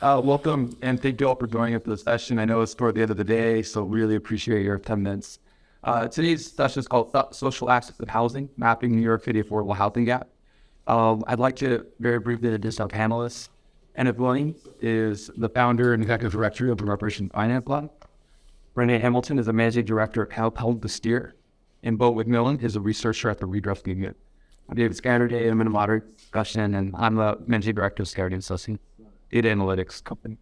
Uh, welcome and thank you all for joining us for the session. I know it's toward the end of the day, so really appreciate your attendance. Uh, today's session is called Social Access of Housing, Mapping New York City Affordable Housing Gap. Um, I'd like to very briefly introduce our panelists. Enid Williams is the founder and executive director of the Reparation Finance Lab. Renee Hamilton is the managing director of Help the Steer. And Bo McMillan is a researcher at the Redress Unit. I'm David Scannerday. I'm in a moderate discussion, and I'm the managing director of Scarity Associates, data analytics company.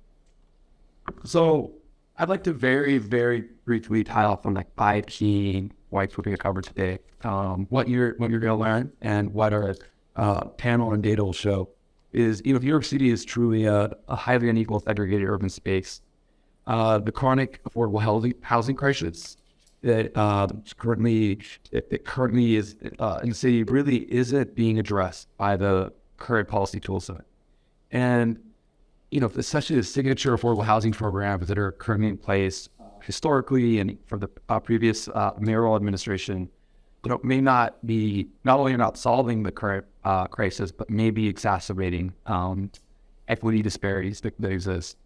So I'd like to very, very briefly tie off on like five key points we're going to cover today. Um, what you're what you're going to learn and what our uh, panel and data will show is you know New York City is truly a, a highly unequal segregated urban space. Uh, the chronic affordable housing housing crisis that uh, currently that currently is uh, in the city really isn't being addressed by the current policy toolset. And you know, especially the signature affordable housing programs that are currently in place historically and from the uh, previous uh, mayoral administration, you know, may not be not only not solving the current uh, crisis, but maybe exacerbating um, equity disparities that, that exist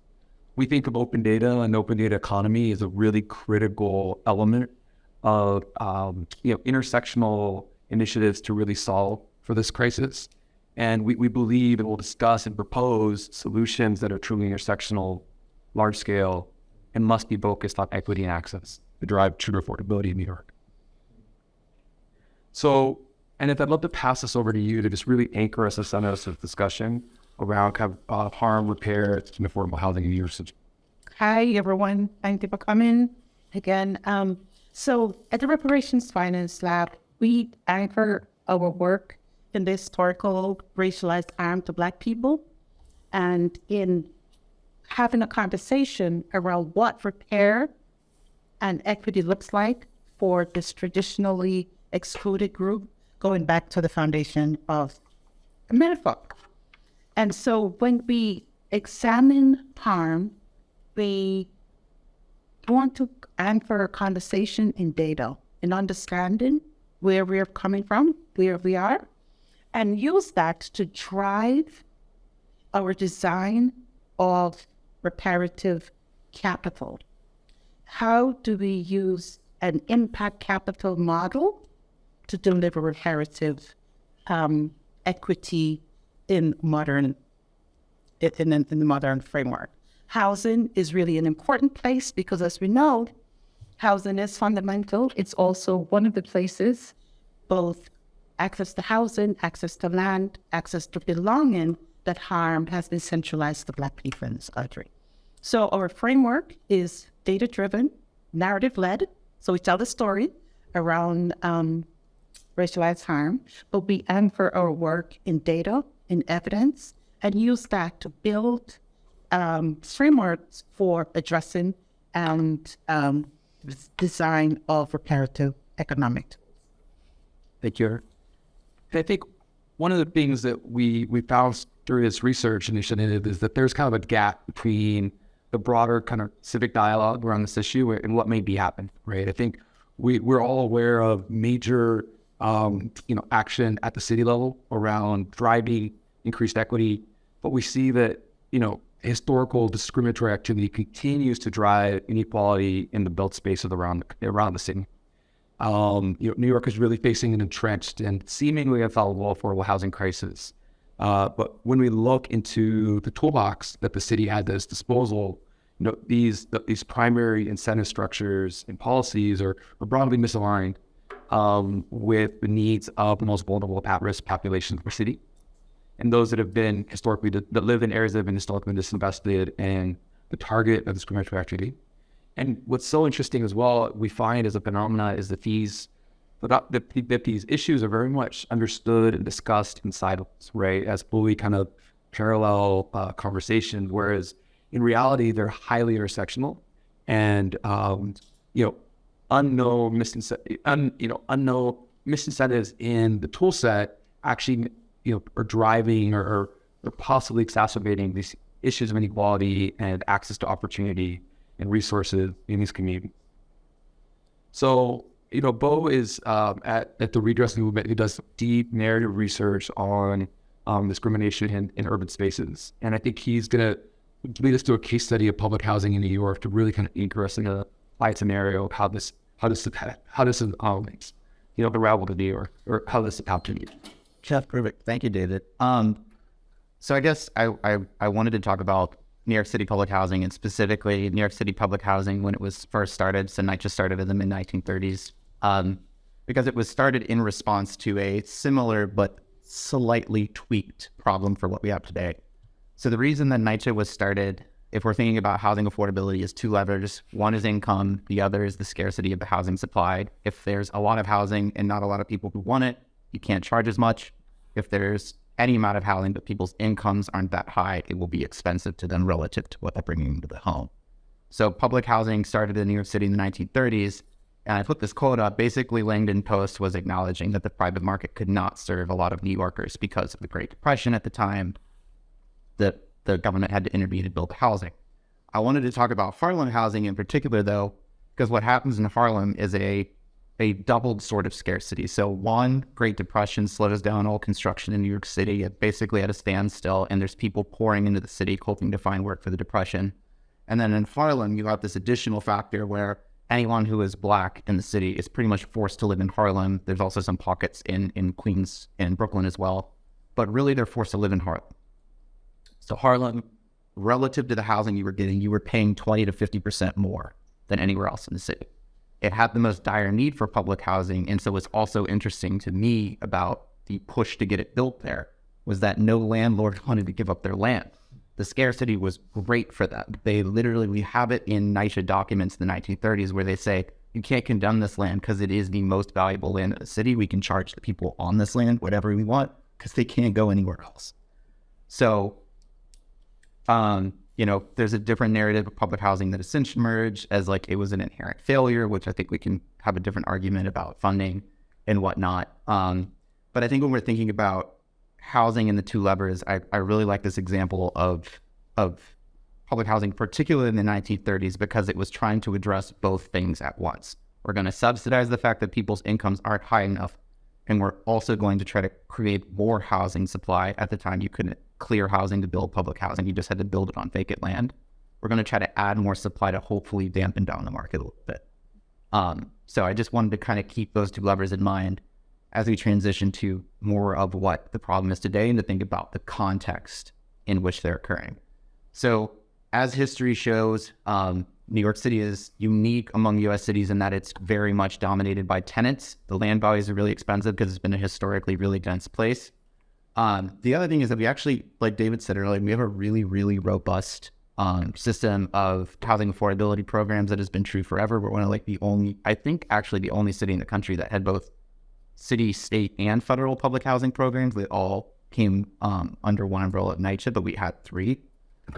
we think of open data and open data economy as a really critical element of um, you know intersectional initiatives to really solve for this crisis. And we, we believe and will discuss and propose solutions that are truly intersectional, large scale, and must be focused on equity and access to drive true affordability in New York. So, and if I'd love to pass this over to you to just really anchor us as us of discussion around kind of uh, harm, repair, and affordable housing in New York City. Hi, everyone. Thank you for coming again. Um, so at the Reparations Finance Lab, we anchor our work in the historical racialized harm to Black people and in having a conversation around what repair and equity looks like for this traditionally excluded group going back to the foundation of America. And so when we examine harm, we want to anchor a conversation in data and understanding where we're coming from, where we are, and use that to drive our design of reparative capital. How do we use an impact capital model to deliver reparative um, equity in modern in, in the modern framework? housing is really an important place because, as we know, housing is fundamental. It's also one of the places, both access to housing, access to land, access to belonging, that harm has been centralized to Black people in this country. So our framework is data-driven, narrative-led. So we tell the story around um, racialized harm, but we anchor our work in data, in evidence, and use that to build um, frameworks for addressing and um, design of reparative economic. Thank you. I think one of the things that we we found through this research initiative is that there's kind of a gap between the broader kind of civic dialogue around this issue and what may be happening, right? I think we, we're all aware of major, um, you know, action at the city level around driving increased equity, but we see that, you know, historical discriminatory activity continues to drive inequality in the built spaces around around the city. Um, you know, New York is really facing an entrenched and seemingly infallible affordable housing crisis. Uh, but when we look into the toolbox that the city had at its disposal, you know, these these primary incentive structures and policies are, are broadly misaligned um, with the needs of the most vulnerable at-risk populations of the city and those that have been historically that live in areas that have been historically disinvested and the target of discriminatory activity. And what's so interesting as well, we find as a phenomena is that these that, that these issues are very much understood and discussed in silos, right, as fully kind of parallel uh, whereas in reality they're highly intersectional and um, you know unknown misincentives, un, you know unknown misincentives in the tool set actually you know, are driving or, or possibly exacerbating these issues of inequality and access to opportunity and resources in these communities. So, you know, Bo is um, at, at the Redress Movement who does deep narrative research on um, discrimination in, in urban spaces. And I think he's going to lead us to a case study of public housing in New York to really kind of anchor us in a light scenario of how this, how does, the how does, um, you know, unravel to New York or how this happened. Jeff, perfect. Thank you, David. Um, so I guess I, I, I wanted to talk about New York City public housing and specifically New York City public housing when it was first started. So NYCHA started in the mid 1930s um, because it was started in response to a similar but slightly tweaked problem for what we have today. So the reason that NYCHA was started, if we're thinking about housing affordability, is two levers. One is income, the other is the scarcity of the housing supply. If there's a lot of housing and not a lot of people who want it, you can't charge as much. If there's any amount of housing, but people's incomes aren't that high, it will be expensive to them relative to what they're bringing into the home. So public housing started in New York City in the 1930s. And I put this quote up. Basically, Langdon Post was acknowledging that the private market could not serve a lot of New Yorkers because of the Great Depression at the time. That the government had to intervene to build housing. I wanted to talk about Harlem housing in particular, though, because what happens in Harlem is a a doubled sort of scarcity. So one, Great Depression slows down all construction in New York City, it basically at a standstill, and there's people pouring into the city hoping to find work for the Depression. And then in Harlem, you have this additional factor where anyone who is black in the city is pretty much forced to live in Harlem. There's also some pockets in, in Queens and Brooklyn as well, but really they're forced to live in Harlem. So Harlem, relative to the housing you were getting, you were paying 20 to 50% more than anywhere else in the city it had the most dire need for public housing. And so what's also interesting to me about the push to get it built there was that no landlord wanted to give up their land. The scarcity was great for them. They literally, we have it in NYCHA documents in the 1930s where they say, you can't condemn this land because it is the most valuable land in the city. We can charge the people on this land whatever we want because they can't go anywhere else. So, um, you know, there's a different narrative of public housing that has since emerged as like it was an inherent failure, which I think we can have a different argument about funding and whatnot. Um, but I think when we're thinking about housing and the two levers, I, I really like this example of of public housing, particularly in the 1930s, because it was trying to address both things at once. We're going to subsidize the fact that people's incomes aren't high enough, and we're also going to try to create more housing supply. At the time, you couldn't clear housing to build public housing. You just had to build it on vacant land. We're going to try to add more supply to hopefully dampen down the market a little bit. Um, so I just wanted to kind of keep those two levers in mind as we transition to more of what the problem is today and to think about the context in which they're occurring. So as history shows, um, New York City is unique among US cities in that it's very much dominated by tenants. The land values are really expensive because it's been a historically really dense place. Um, the other thing is that we actually, like David said earlier, we have a really, really robust um, system of housing affordability programs that has been true forever. We're one of like the only, I think, actually the only city in the country that had both city, state, and federal public housing programs. They all came um, under one umbrella at NYCHA, but we had three.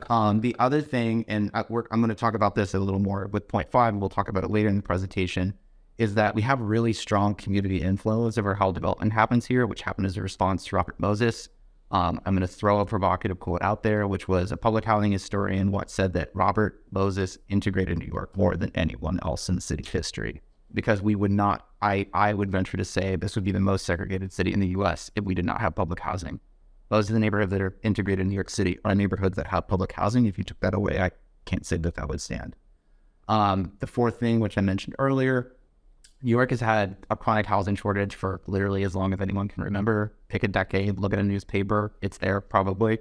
Um, the other thing, and work, I'm going to talk about this a little more with point five, and we'll talk about it later in the presentation, is that we have really strong community influence over how development happens here, which happened as a response to Robert Moses. Um, I'm going to throw a provocative quote out there, which was a public housing historian once said that Robert Moses integrated New York more than anyone else in the city's history. Because we would not, I, I would venture to say this would be the most segregated city in the US if we did not have public housing. Most of the neighborhoods that are integrated in New York City are neighborhoods that have public housing. If you took that away, I can't say that that would stand. Um, the fourth thing, which I mentioned earlier, New York has had a chronic housing shortage for literally as long as anyone can remember. Pick a decade, look at a newspaper, it's there probably.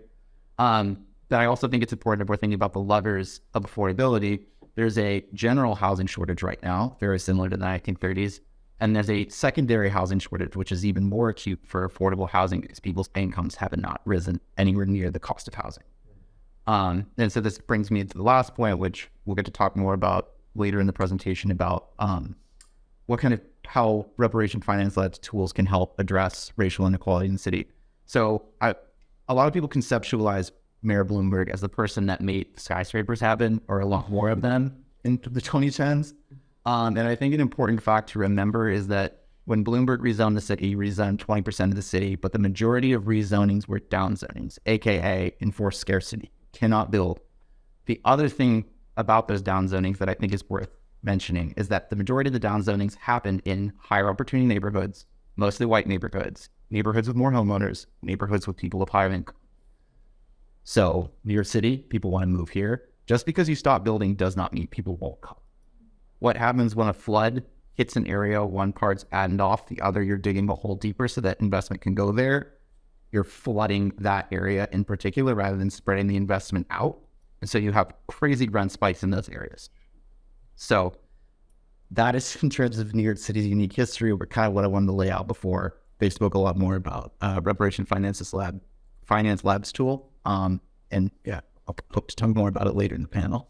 Um, but I also think it's important if we're thinking about the levers of affordability. There's a general housing shortage right now, very similar to the 1930s. And there's a secondary housing shortage, which is even more acute for affordable housing because people's incomes have not risen anywhere near the cost of housing. Um, and so this brings me to the last point, which we'll get to talk more about later in the presentation about um, what kind of how reparation finance led tools can help address racial inequality in the city. So I, a lot of people conceptualize Mayor Bloomberg as the person that made skyscrapers happen, or a lot more of them in the 2010s. Um, and I think an important fact to remember is that when Bloomberg rezoned the city, he rezoned 20% of the city, but the majority of rezonings were downzonings, aka enforced scarcity, cannot build. The other thing about those downzonings that I think is worth mentioning is that the majority of the downzonings happened in higher opportunity neighborhoods, mostly white neighborhoods, neighborhoods with more homeowners, neighborhoods with people of higher income. So New York City, people want to move here. Just because you stop building does not mean people won't come. What happens when a flood hits an area, one part's added off, the other you're digging a hole deeper so that investment can go there. You're flooding that area in particular rather than spreading the investment out. And so you have crazy rent spikes in those areas. So that is in terms of New York City's unique history, but kind of what I wanted to lay out before they spoke a lot more about uh, Reparation Finances Lab, Finance Labs tool. Um, and yeah, I'll hope to talk more about it later in the panel.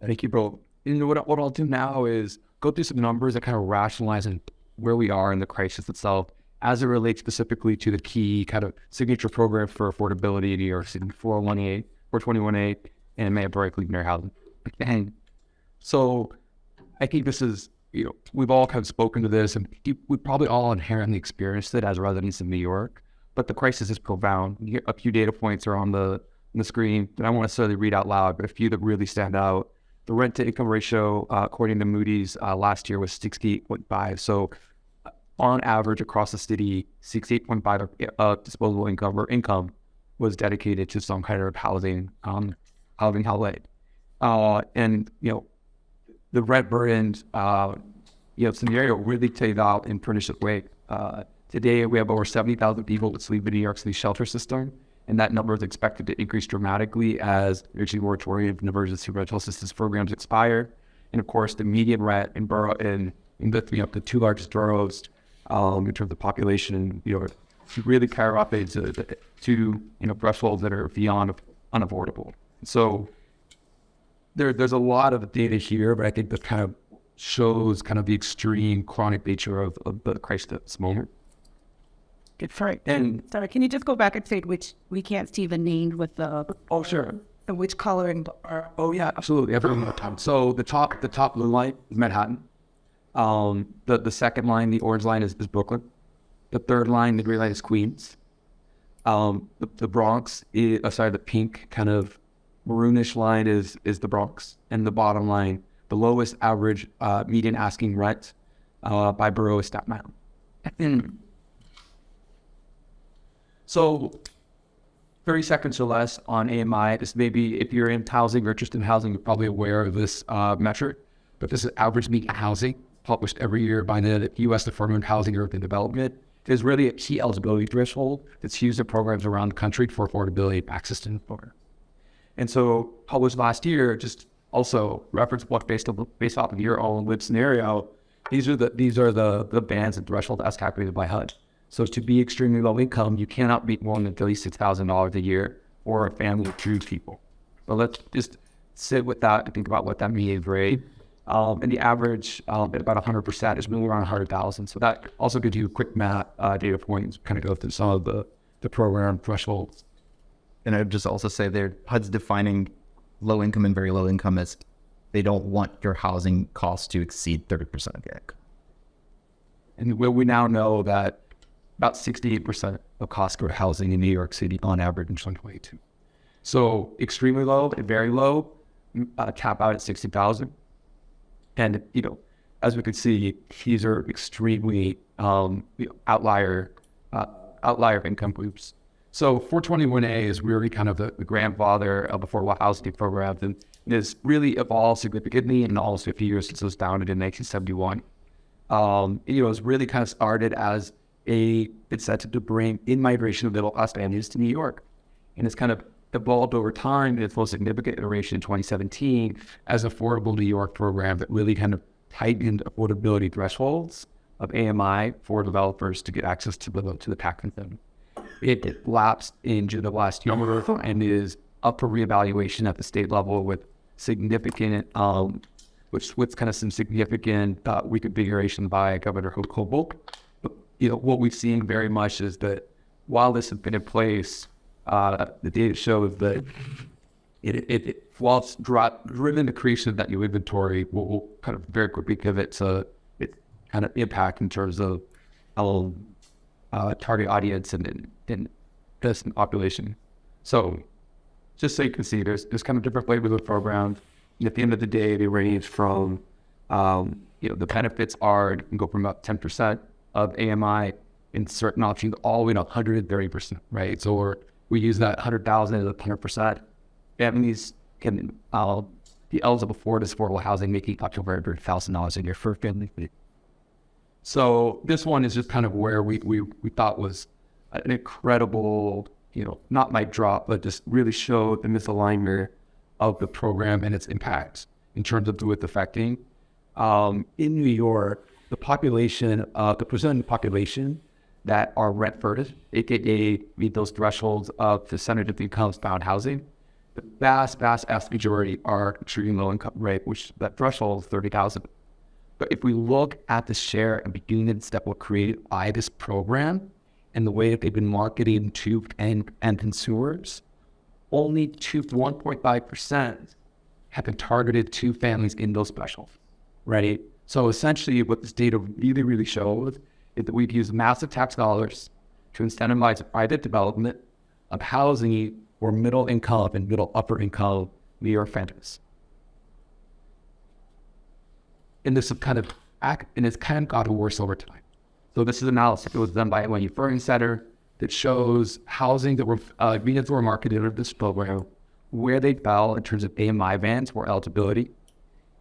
Thank you, bro. You know what? What I'll do now is go through some numbers and kind of rationalize and where we are in the crisis itself as it relates specifically to the key kind of signature program for affordability in New York City, 418, 421A, and mandatory inclusionary housing. And so I think this is, you know, we've all kind of spoken to this and we probably all inherently experienced it as residents of New York, but the crisis is profound. A few data points are on the, on the screen that I won't necessarily read out loud, but a few that really stand out. The rent to income ratio, uh, according to Moody's, uh, last year was 68.5. So uh, on average across the city, 68.5 of disposable income or income was dedicated to some kind of housing, um, housing outlet. Uh, and, you know, the rent burden, uh, you know, scenario really played out in pernicious way. Uh, today, we have over 70,000 people that sleep in New York City shelter system, and that number is expected to increase dramatically as energy moratorium and emergency rental assistance programs expire. And of course, the median rent in borough in, in the, know, the two largest boroughs um, in terms of population, you know, really skyrocket to, to you know thresholds that are beyond unaffordable. So there, there's a lot of data here, but I think that kind of shows kind of the extreme chronic nature of, of the crisis moment. Sorry, And sorry. Can you just go back and say which we can't see the name with the oh sure, the which coloring are oh yeah, absolutely. Every more time. So the top the top blue line is Manhattan. Um, the the second line, the orange line is, is Brooklyn. The third line, the green line is Queens. Um, the, the Bronx is uh, sorry, the pink kind of maroonish line is is the Bronx, and the bottom line, the lowest average uh, median asking rent uh, by borough is Staten Island. so, 30 seconds or less on AMI. This may be, if you're in housing or interested in housing, you're probably aware of this uh, metric, but this is average median housing published every year by the U.S. Department of Housing and Urban Development. It is really a key eligibility threshold that's used in programs around the country for affordability and access to employment. And so published last year, just also reference what based based off of your own lived scenario. These are the these are the the bands and threshold as calculated by HUD. So to be extremely low income, you cannot meet more than thirty six thousand dollars a year or a family of two people. But let's just sit with that and think about what that means, right? Um, and the average um, at about 100% is moving around 100,000. So that also gives you a quick math uh, data points, kind of go through some of the, the program thresholds. And I'd just also say there, HUD's defining low income and very low income as they don't want your housing costs to exceed 30% of your income. And we, we now know that about 68% of cost for housing in New York City on average in 2022. So extremely low and very low, uh, cap out at 60,000. And, you know, as we could see, these are extremely um, outlier, uh, outlier income groups. So 421A is really kind of the, the grandfather of affordable housing programs and has really evolved significantly in almost 50 years since it was founded in 1971. Um, you know, it was really kind of started as a incentive to bring in migration of middle class families to New York. And it's kind of evolved over time in its most significant iteration in 2017 as affordable New York program that really kind of tightened affordability thresholds of AMI for developers to get access to the to the tax incentive. It lapsed in the last year and is up for reevaluation at the state level with significant, um, which with kind of some significant uh, reconfiguration by Governor Hochul. But, you know, what we've seen very much is that while this has been in place, uh, the data shows that it, it, it while it's drop, driven the creation of that new inventory, will will kind of very quickly pivot to its kind of impact in terms of how uh, target audience and, and, and this population. So just so you can see, there's, there's kind of different flavors of programs. And at the end of the day, they range from, um, you know, the benefits are, you can go from about 10% of AMI in certain options all the way to 130%, right? So we're, we use that hundred thousand as a hundred percent. Families can uh, be eligible for this affordable housing, making up to over hundred thousand dollars a year for a family. So this one is just kind of where we we, we thought was an incredible, you know, not mic drop, but just really showed the misalignment of the program and its impacts in terms of who it's affecting. Um, in New York, the population, uh, the percent of the population that are rent furnished, aka meet those thresholds of the percentage of the income bound housing, the vast, vast, vast majority are extremely low income rate, which that threshold is thirty thousand. But if we look at the share and beginnings that were created by this program and the way that they've been marketing to end, end consumers, only two one point five percent have been targeted to families in those specials, right? So essentially, what this data really, really shows is that we've used massive tax dollars to incentivize private development of housing for middle income and middle upper income New York families. And this kind of act, and it's kind of gotten worse over time. So this is analysis that was done by NYU Furman Center that shows housing that were uh, units were marketed under this program, where they fell in terms of AMI bands or eligibility.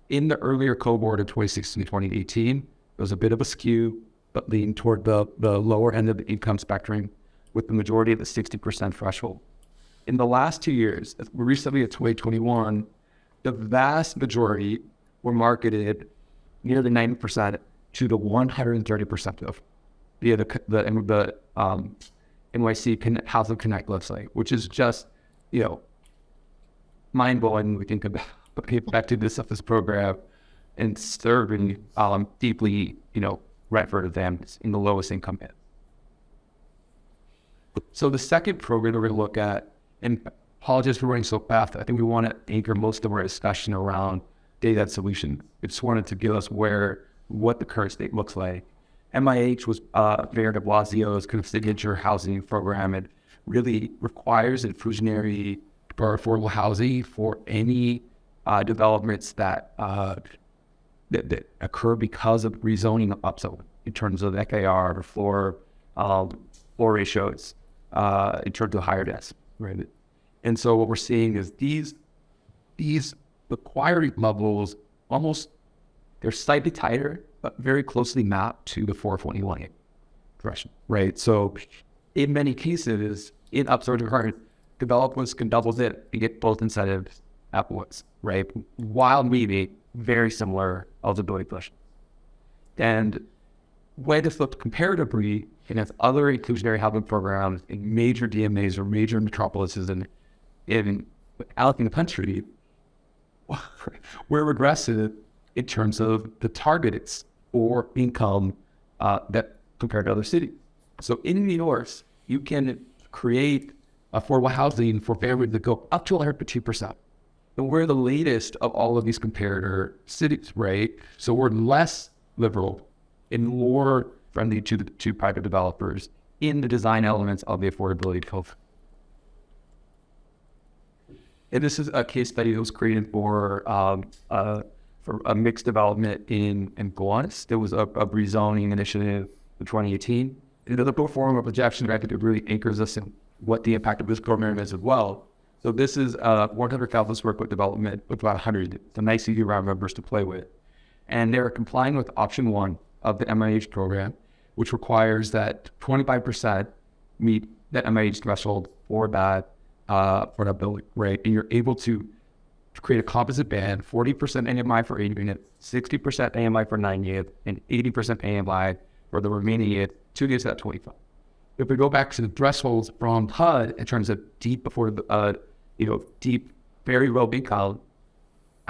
In the earlier cohort of 2016 to 2018, there was a bit of a skew, but leaned toward the, the lower end of the income spectrum, with the majority of the 60% threshold. In the last two years, recently at 2021, the vast majority were marketed nearly 90% to the 130% of via the, the, the um, NYC Connect, Housing Connect website, which is just, you know, mind blowing we think about the effectiveness of this program and serving um, deeply, you know, rent for them in the lowest income band. So the second program that we're going to look at, and apologies for running so fast, I think we want to anchor most of our discussion around data solution. We just wanted to give us where, what the current state looks like. MIH was uh, Mayor de Blasio's kind of signature housing program. It really requires inclusionary for affordable housing for any uh, developments that, uh, that, that occur because of rezoning upzone in terms of FAR or floor um, floor ratios uh, in terms of higher density, right? And so what we're seeing is these these required levels almost they're slightly tighter, but very closely mapped to the 421 threshold, right? So in many cases, in upzone requirement, developers can double it and get both incentives at once, right? While meeting very similar eligibility thresholds. And way this looked comparatively against other inclusionary housing programs in major DMAs or major metropolises and in in the country, we're regressive in terms of the targets or income uh, that compared to other cities. So in New York, you can create affordable housing for families that go up to 102%. And we're the latest of all of these comparator cities, right? So we're less liberal and more friendly to the to private developers in the design elements of the affordability code. And this is a case study that was created for um, for a mixed development in in Gowanus. There was a, a rezoning initiative in 2018. Another pro forma projection that really anchors us in what the impact of this program is as well. So this is a 100,000 square foot development with about 100. It's a nice easy round numbers to play with. And they're complying with option one of the MIH program, which requires that 25% meet that MIH threshold for that uh, for that building, right? And you're able to create a composite band, 40% AMI for eight units, 60% AMI for nine units, and 80% AMI for the remaining units, two units at 25. If we go back to the thresholds from HUD in terms of deep before the, uh, you know, deep, very low income,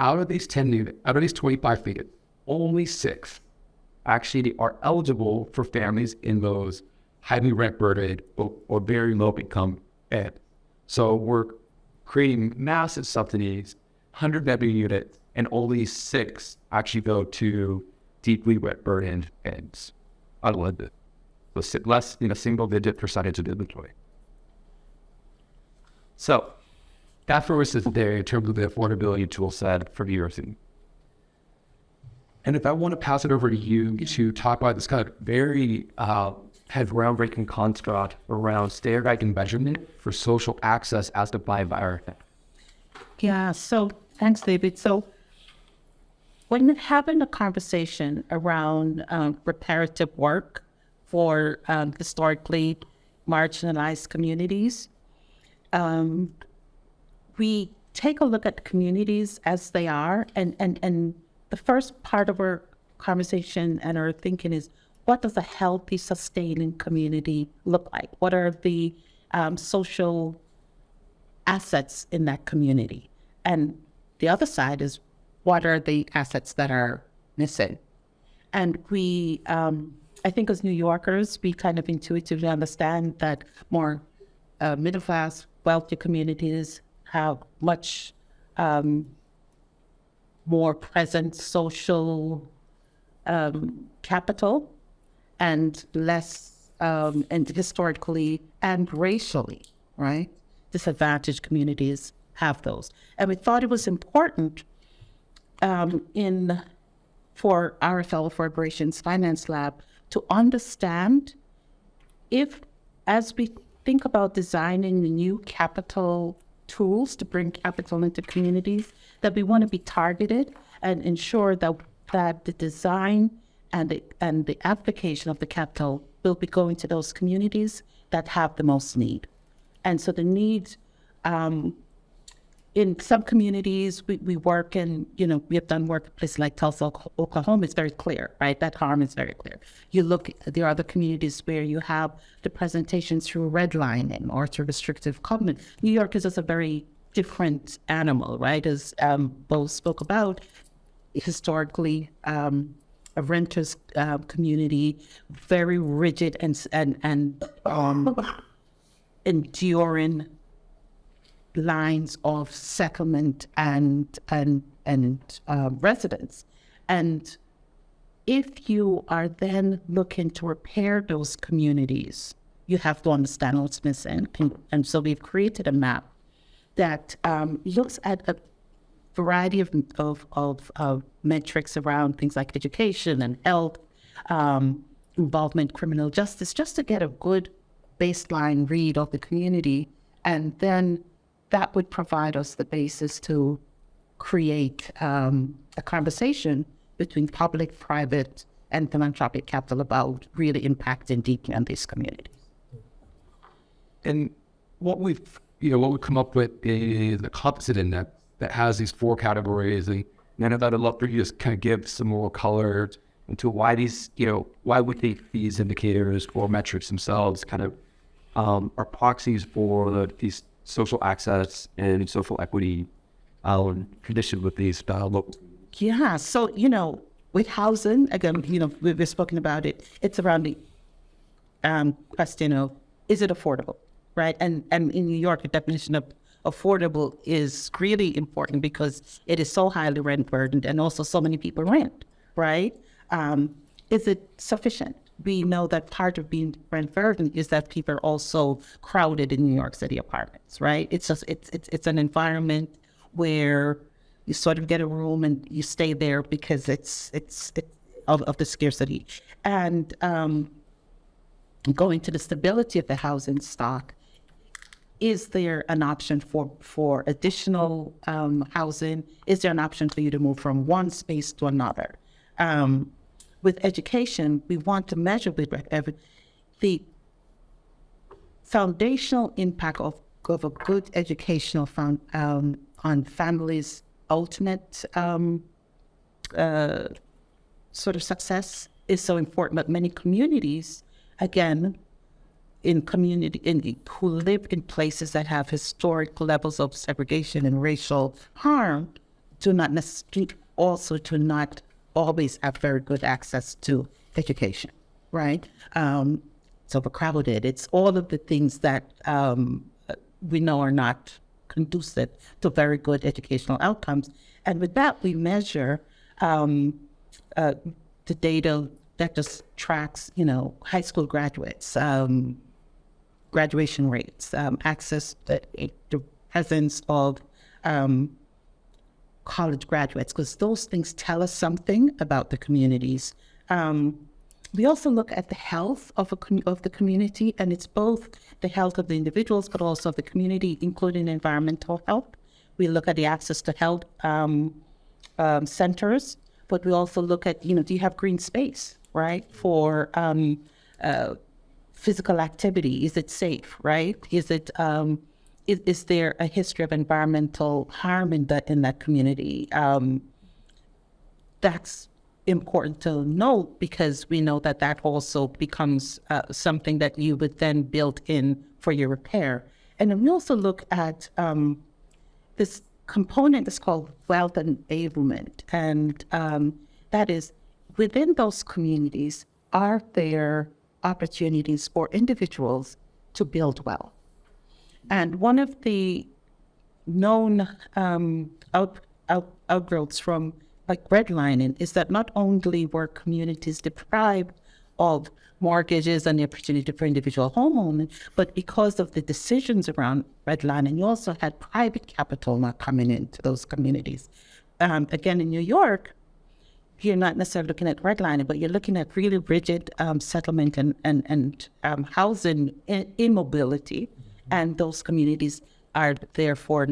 out of these 10 units, out of these 25 feet, only six actually are eligible for families in those highly rent burdened or, or very low income ed. So we're creating massive subsidies, 100 bedroom units, and only six actually go to deeply wet burdened ends, unlimited. Less than a single digit percentage of inventory. So that for us is there in terms of the affordability tool set for City. And if I want to pass it over to you to talk about this kind of very uh, had groundbreaking construct around standardizing measurement for social access as defined by Yeah, so thanks, David. So when having a conversation around um, reparative work for um, historically marginalized communities, um, we take a look at communities as they are, and, and, and the first part of our conversation and our thinking is what does a healthy, sustaining community look like? What are the um, social assets in that community? And the other side is what are the assets that are missing? And we, um, I think as New Yorkers, we kind of intuitively understand that more uh, middle class, wealthy communities have much um, more present social um, capital and less um, and historically and racially, right? Disadvantaged communities have those. And we thought it was important um, in for our fellow for operations finance lab to understand if as we think about designing new capital tools to bring capital into communities, that we want to be targeted and ensure that that the design and the and the application of the capital will be going to those communities that have the most need. And so the need um, in some communities, we, we work in, you know, we have done work places like Tulsa, Oklahoma. It's very clear, right? That harm is very clear. You look, there are other communities where you have the presentations through redlining or through restrictive covenant. New York is just a very different animal, right? As um, spoke about, historically, um, a renters uh, community, very rigid and and and um, enduring lines of settlement and and and uh, residence, and if you are then looking to repair those communities, you have to understand what's missing, and, and so we've created a map that um, looks at a variety of, of, of, of, metrics around things like education and health, um, involvement, criminal justice, just to get a good baseline read of the community. And then that would provide us the basis to create um, a conversation between public, private, and philanthropic capital about really impacting deeply on these communities. And what we've, you know, what we've come up with is a composite index that has these four categories. And then I'd love for you to just kind of give some more color into why these, you know, why we think these indicators or metrics themselves kind of um, are proxies for the, these social access and social equity um, conditions with these uh. Yeah. So, you know, with housing, again, you know, we've, we've spoken about it. It's around the um, question of is it affordable, right? And and in New York, the definition of affordable is really important because it is so highly rent burdened, and also so many people rent, right? Um, is it sufficient? We know that part of being rent burdened is that people are also crowded in New York City apartments, right? It's just it's it's it's an environment where you sort of get a room and you stay there because it's it's, it's of, of the scarcity and um, going to the stability of the housing stock is there an option for for additional um, housing is there an option for you to move from one space to another um, with education we want to measure with the foundational impact of, of a good educational found, um, on families ultimate um, uh, sort of success is so important. But many communities, again, in community in, who live in places that have historic levels of segregation and racial harm, do not necessarily also do not always have very good access to education. Right? Um, it's overcrowded. It's all of the things that um, we know are not conducive to very good educational outcomes. And with that, we measure um, uh, the data that just tracks, you know, high school graduates, um, graduation rates, um, access, to, the presence of um, college graduates, because those things tell us something about the communities. Um, we also look at the health of of the community, and it's both the health of the individuals, but also of the community, including environmental health. We look at the access to health um, um, centers, but we also look at you know, do you have green space, right, for um, uh, physical activity? Is it safe, right? Is it um, is, is there a history of environmental harm in that in that community? Um, that's important to note because we know that that also becomes uh, something that you would then build in for your repair. And then we also look at um, this component that's called wealth enablement. And um, that is within those communities, are there opportunities for individuals to build wealth? And one of the known um, out, out, outgrowths from like redlining is that not only were communities deprived of mortgages and the opportunity for individual homeowners, but because of the decisions around redlining, you also had private capital not coming into those communities. Um, again, in New York, you're not necessarily looking at redlining, but you're looking at really rigid um, settlement and, and, and um, housing immobility. And those communities are therefore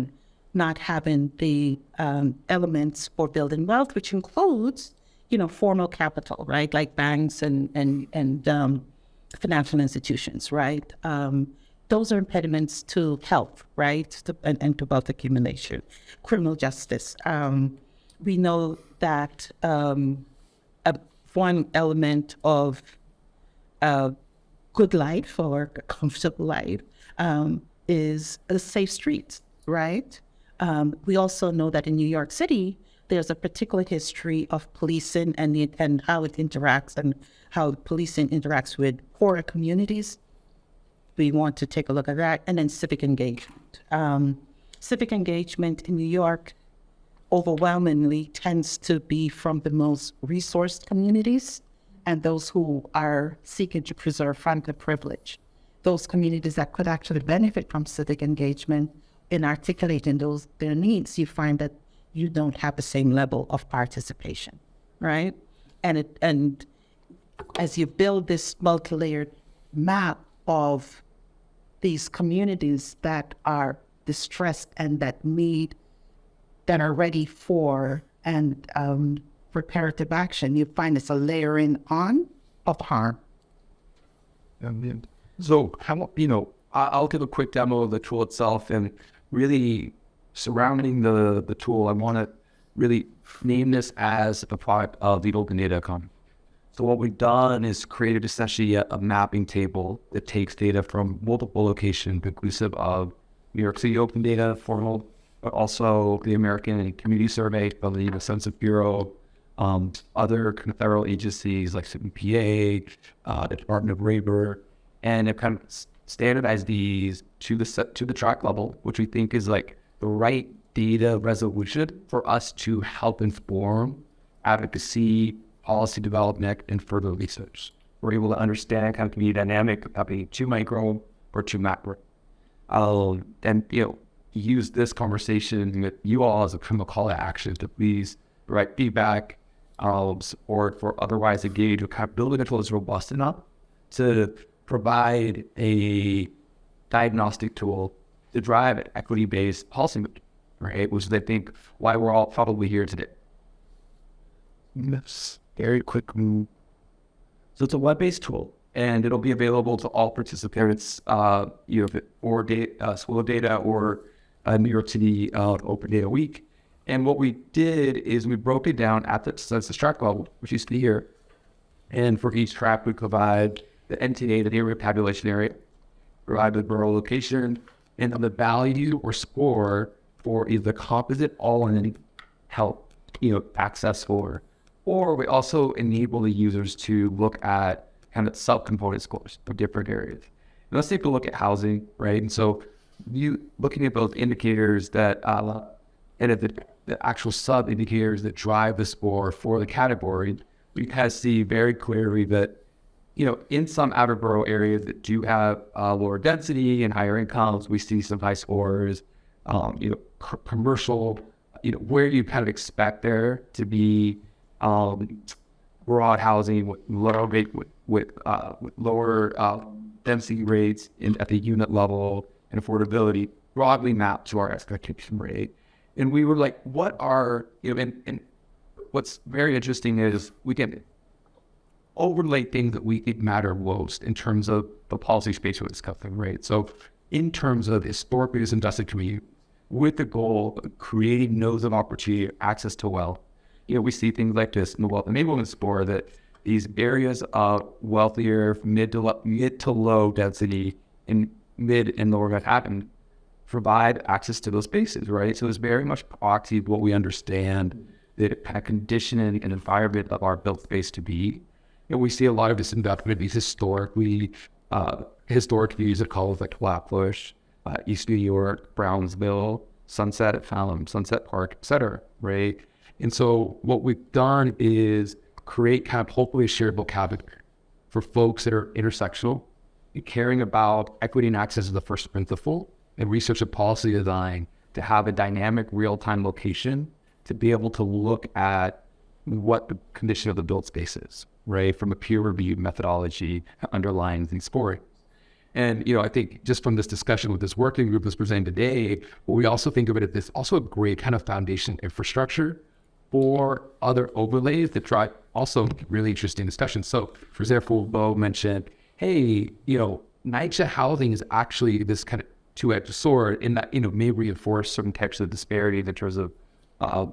not having the um, elements for building wealth, which includes, you know, formal capital, right, like banks and and and um, financial institutions, right. Um, those are impediments to health, right, to, and, and, to wealth accumulation. Criminal justice. We know that um, a, one element of a good life or a comfortable life um, is a safe street, right? Um, we also know that in New York City, there's a particular history of policing and, the, and how it interacts and how policing interacts with poorer communities. We want to take a look at that. And then civic engagement. Um, civic engagement in New York overwhelmingly tends to be from the most resourced communities and those who are seeking to preserve frantic privilege. Those communities that could actually benefit from civic engagement in articulating those their needs, you find that you don't have the same level of participation, right? And it and as you build this multi-layered map of these communities that are distressed and that need that are ready for and um, reparative action, you find it's a layering on of harm. So, how you know, I'll give a quick demo of the tool itself, and really surrounding the, the tool, I want to really name this as a product of the open data economy. So what we've done is created essentially a, a, mapping table that takes data from multiple locations, inclusive of New York City open data, formal, also the American Community Survey, the Census Bureau, um, other kind of federal agencies like CPA, uh, the Department of Labor, and it kind of standardized these to the to the tract level, which we think is like the right data resolution for us to help inform advocacy, policy development, and further research. We're able to understand kind of community dynamic being too micro or too macro. Um, and you know, use this conversation with you all as a criminal call to action to please provide feedback, um, support, or otherwise engage with kind of building a tool that's robust enough to provide a diagnostic tool to drive an equity-based policy, right? Which is, I think, why we're all probably here today. Yes, very quick move. So it's a web-based tool, and it'll be available to all participants, uh, you know, or data, uh, School Data or uh, New York City uh, Open Data Week. And what we did is we broke it down at the census tract level, which see here. And for each tract, we provide the NTA, the area population area, provide the borough location, and then the value or score for either composite all in help, you know, access score. Or we also enable the users to look at kind of sub-component scores for different areas. And let's take a look at housing, right? And so you looking at those indicators that uh, and at the, the actual sub indicators that drive the score for the category, we kind of see very clearly that you know, in some outer borough areas that do have uh, lower density and higher incomes, we see some high scores. Um, you know, c- commercial, you know, where you kind of expect there to be um, broad housing with lower rate with, with, uh, with lower uh, density rates in, at the unit level and affordability broadly mapped to our expectation rate. And we were like, what are you know, and, and what's very interesting is we can overlay things that we think matter most in terms of the policy space we're discussing, right? So in terms of historically disinvested community, with the goal of creating nodes of opportunity, access to wealth, you know, we see things like this in the wealth enablement spore that these areas of wealthier, mid to lo- mid to low density in mid and lower Manhattan provide access to those spaces, right? So it's very much proxy of what we understand the of conditioning and environment of our built space to be. And we see a lot of this investment these historically uh, historic views that call like Flatbush, uh, East New York, Brownsville, Sunset at Fallon, Sunset Park, et cetera, right? And so what we've done is create kind of hopefully a shared vocabulary for folks that are intersectional caring about equity and access as the first principle and research and policy design to have a dynamic real-time location to be able to look at what the condition of the built space is, right? From a peer reviewed methodology underlying these scores. And, you know, I think just from this discussion with this working group that's presenting today, what we also think of it as this also a great kind of foundation infrastructure for other overlays that drive also really interesting discussions. So, for example, Bo mentioned, hey, you know, NYCHA housing is actually this kind of two-edged sword in that, you know, may reinforce certain types of disparities in terms of uh,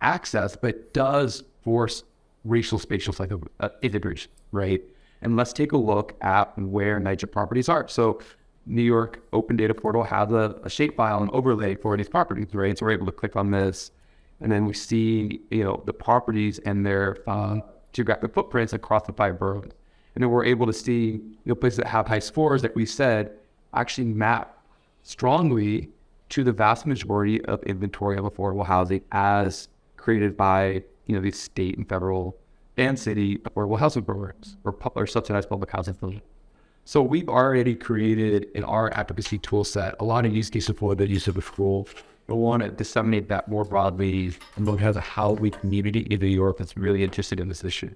access, but does force racial spatial cycle uh, integration, right? And let's take a look at where NYCHA properties are. So New York Open Data Portal has a, a shapefile and overlay for these properties, right? So we're able to click on this, and then we see, you know, the properties and their uh, geographic footprints across the five boroughs. And then we're able to see, you know, places that have high scores, like we said, actually map strongly to the vast majority of inventory of affordable housing as created by you know these state and federal and city affordable housing programs or, or subsidized public housing. So we've already created in our advocacy tool set a lot of use cases for the use of tool. We want to disseminate that more broadly and look at how we community in New York that's really interested in this issue.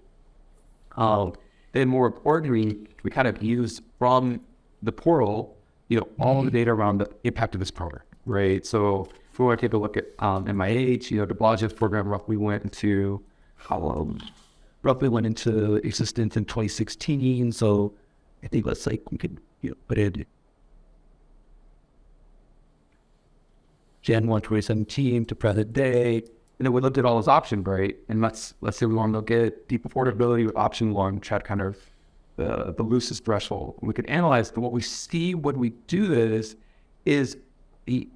Um, then more importantly, we kind of use from the portal, you know, all the data around the impact of this program, right? So if we want to take a look at um, MIH, you know, de Blasio's program roughly went into, um, roughly went into existence in 2016. So I think let's like we could you know, put it Jan 1 2017 to present day. And then we looked at all those options, right? And let's let's say we want to look at deep affordability with option one, try to kind of the, the loosest threshold. We could analyze but what we see when we do this is the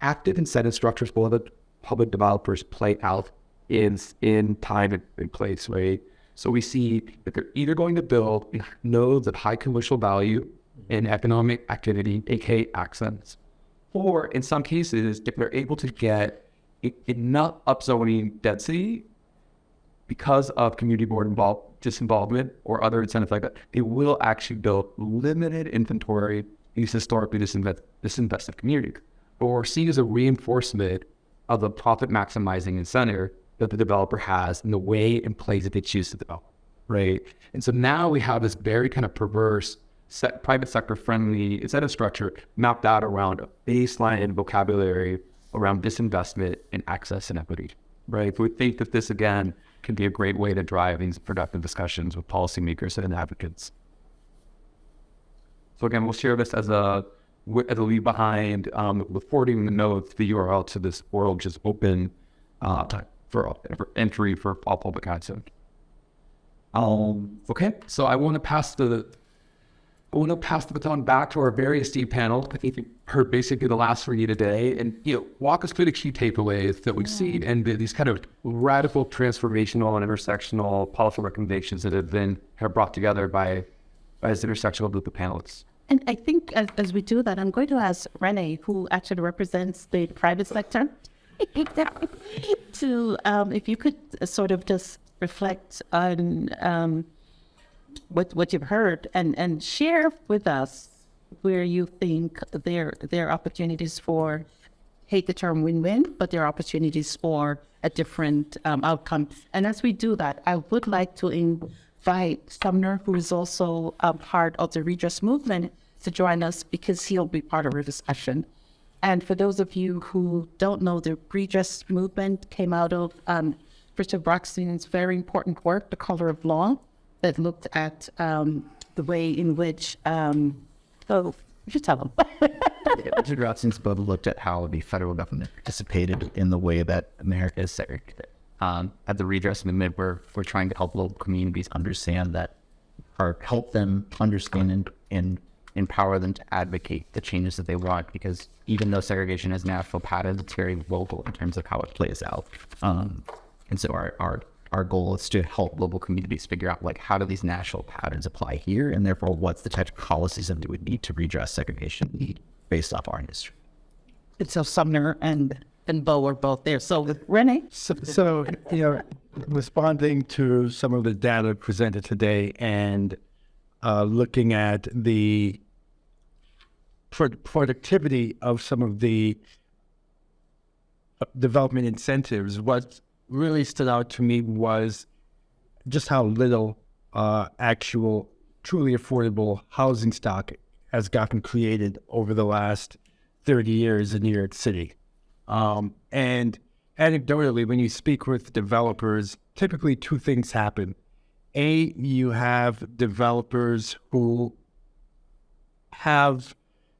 active incentive structures for the public developers play out in in time and, place, right? So we see that they're either going to build nodes of high commercial value and economic activity, aka accents, or in some cases, if they're able to get enough upzoning density because of community board involved disinvolvement or other incentives like that, they will actually build limited inventory in these historically disinvest- disinvested communities. But what we're seeing is a reinforcement of the profit maximizing incentive that the developer has in the way and place that they choose to develop, right? And so now we have this very kind of perverse set, private sector friendly incentive structure mapped out around a baseline and vocabulary around disinvestment and access and equity, right? We think that this again can be a great way to drive these productive discussions with policymakers and advocates. So again, we'll share this as a as a leave behind um, with forwarding the notes, the URL to this world just open uh, for, for entry for all public access. Um, okay, so I want to pass the I want to pass the baton back to our very esteemed panel. I think you heard basically the last for you today, and you know, walk us through the key takeaways that we've seen and the, these kind of radical, transformational, and intersectional policy recommendations that have been have brought together by by this intersectional group of panelists. And I think as, as we do that, I'm going to ask Renee, who actually represents the private sector, to um, if you could sort of just reflect on um, what what you've heard and and share with us where you think there there are opportunities for hate the term win-win, but there are opportunities for a different um, outcome. And as we do that, I would like to invite Sumner, who is also a part of the redress movement, to join us because he'll be part of our discussion. And for those of you who don't know, the redress movement came out of um, Richard Rothstein's very important work, The Color of Law, that looked at um, the way in which, um, oh, you should tell them. Richard Rothstein's book looked at how the federal government participated in the way that America is segregated. Um, at the redress movement, we're, we're trying to help local communities understand that, or help them understand and, and empower them to advocate the changes that they want. Because even though segregation has natural patterns, it's very local in terms of how it plays out. Um, and so our, our our goal is to help local communities figure out like how do these national patterns apply here, and therefore what's the type of policies that we would need to redress segregation based off our history. And so Sumner and, and Bo are both there. So Renee? So, so, you know, responding to some of the data presented today and uh, looking at the pro- productivity of some of the uh, development incentives, what really stood out to me was just how little uh, actual, truly affordable housing stock has gotten created over the last 30 years in New York City. Um, and anecdotally, when you speak with developers, typically two things happen. A, you have developers who have,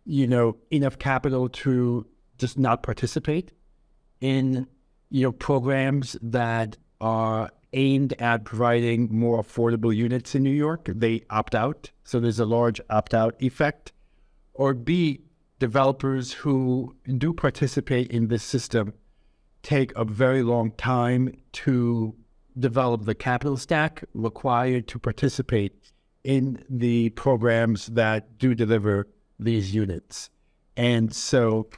you know, enough capital to just not participate in, you know, programs that are aimed at providing more affordable units in New York. They opt out. So there's a large opt out effect. Or B, developers who do participate in this system take a very long time to develop the capital stack required to participate in the programs that do deliver these units. And so